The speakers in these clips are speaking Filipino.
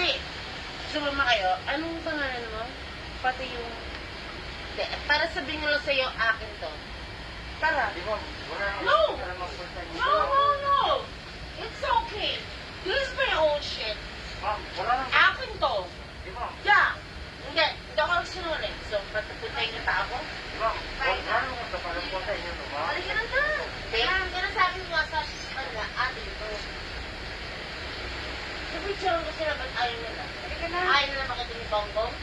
Hindi. Sumama kayo. Anong pangalan mo? Pati yung... Hindi. Para sabihin ko lang sa'yo, akin to. Tara. No! No, no, no. It's okay. This is my own shit. Akin to. Yeah. Hindi. Hindi ako sinungaling. So, patupuntayin niyo pa ako? Di ba? Wala naman sa parang full time yun, ba? Halika na na. Kaya, ganun sabi mo nga sa kanila, ate ko. Napicture ko sila, ba't ayaw nila? Na. Ayaw nila makita ni Bongbong?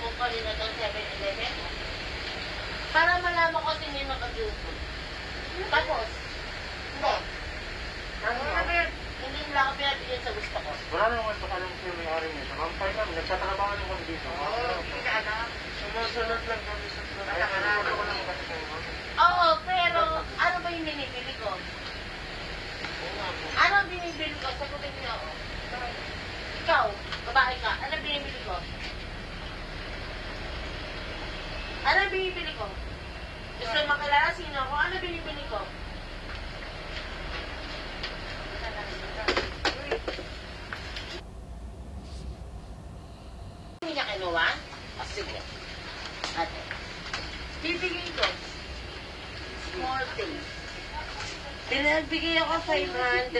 Kung kanina ng 7-Eleven? Para malaman ko sino yung nakagupo. Tapos, hindi. Hindi nila ako pinabigyan sa gusto ko. Wala naman sa kanang siya may ari. Ma'am, fine ma'am. Nagtatrabaho naman dito. Oo, hindi ka alam. Sumusunod lang kami sa Wala ka na. Wala ko lang kasi kayo, ma'am. Oo, pero ano ba yung binibili ko? Ano ang binibili ko? Sagutin niyo ako. Ikaw, babae ka, ano binibili ko? Ano binibili ko? Gusto makilala sino ako? Ano binibili ko? Hindi niya kinuha? O sige. Ate. Bibigay ko. Small things. Pinagbigay ako 500.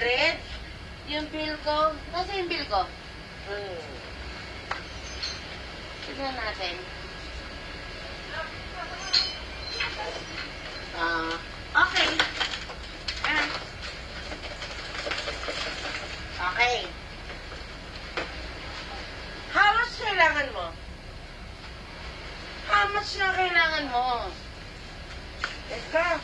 Yung bill ko. Kasi yung bill ko. Hmm. Tignan natin. Ah, okay. Ah. Okay. How much kailangan mo? How much na kailangan mo? Eka,